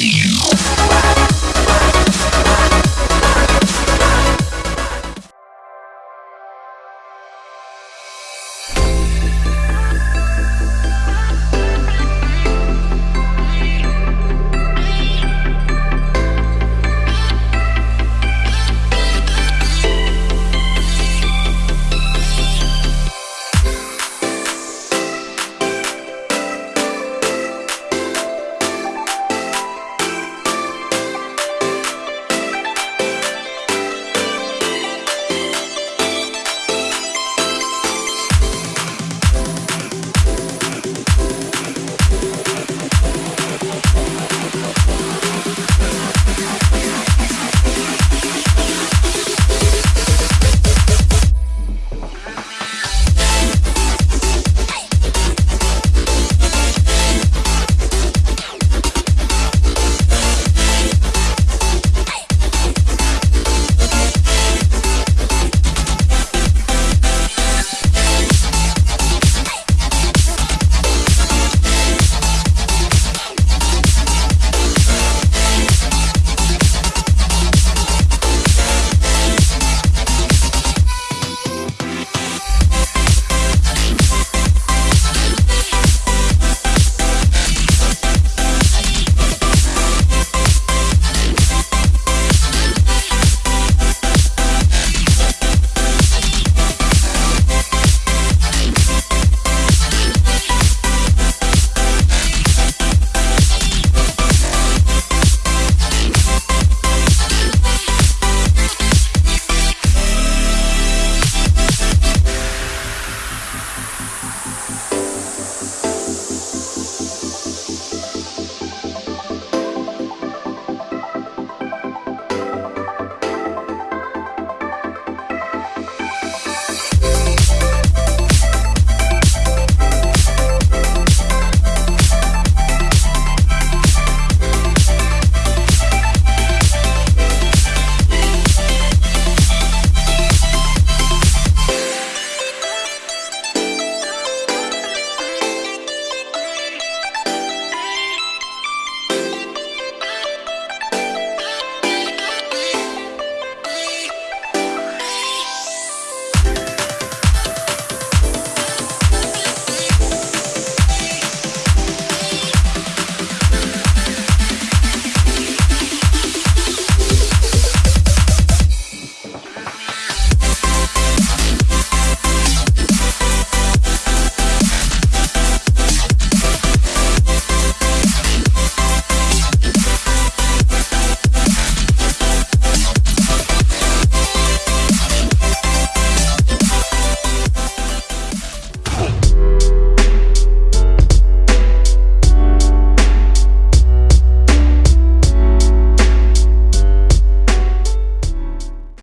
you.